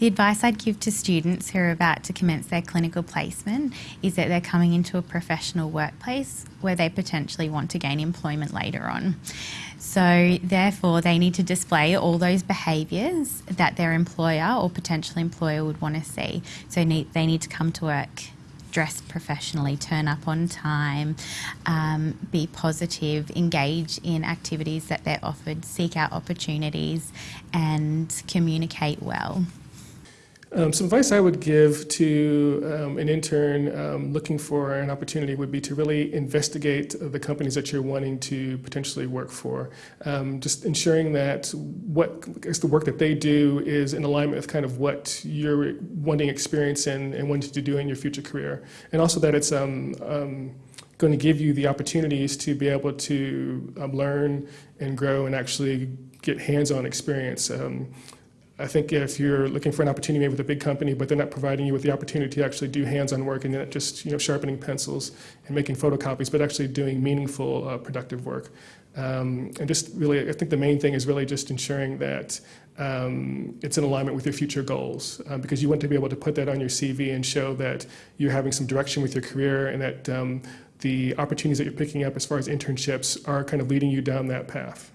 The advice I'd give to students who are about to commence their clinical placement is that they're coming into a professional workplace where they potentially want to gain employment later on. So, therefore, they need to display all those behaviours that their employer or potential employer would want to see. So, they need to come to work dress professionally, turn up on time, um, be positive, engage in activities that they're offered, seek out opportunities, and communicate well. Um, some advice I would give to um, an intern um, looking for an opportunity would be to really investigate the companies that you're wanting to potentially work for. Um, just ensuring that what the work that they do is in alignment with kind of what you're wanting experience in and wanting to do in your future career. And also that it's um, um, going to give you the opportunities to be able to learn and grow and actually get hands-on experience. Um, I think if you're looking for an opportunity maybe with a big company, but they're not providing you with the opportunity to actually do hands-on work and not just you know sharpening pencils and making photocopies, but actually doing meaningful, uh, productive work. Um, and just really, I think the main thing is really just ensuring that um, it's in alignment with your future goals, um, because you want to be able to put that on your CV and show that you're having some direction with your career and that um, the opportunities that you're picking up as far as internships are kind of leading you down that path.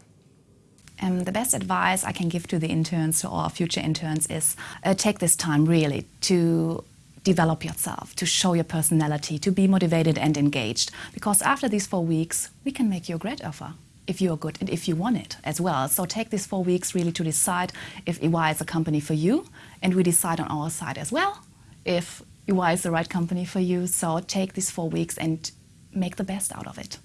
Um, the best advice I can give to the interns, to our future interns, is uh, take this time really to develop yourself, to show your personality, to be motivated and engaged. Because after these four weeks, we can make you a great offer if you are good and if you want it as well. So take these four weeks really to decide if EY is a company for you, and we decide on our side as well if EY is the right company for you. So take these four weeks and make the best out of it.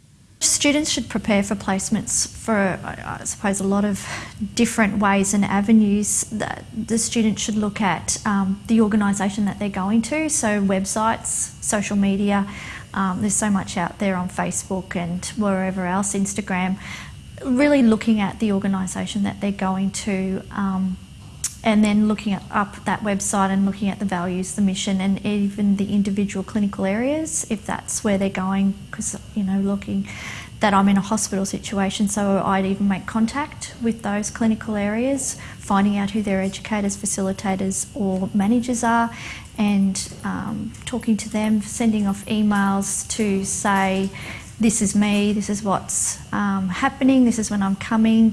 Students should prepare for placements for, I suppose, a lot of different ways and avenues that the student should look at um, the organisation that they're going to, so websites, social media, um, there's so much out there on Facebook and wherever else, Instagram, really looking at the organisation that they're going to um, and then looking up that website and looking at the values, the mission, and even the individual clinical areas, if that's where they're going, because, you know, looking that I'm in a hospital situation, so I'd even make contact with those clinical areas, finding out who their educators, facilitators, or managers are, and um, talking to them, sending off emails to say, this is me, this is what's um, happening, this is when I'm coming,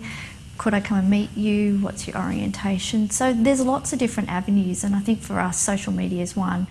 could I come and meet you? What's your orientation? So there's lots of different avenues, and I think for us, social media is one.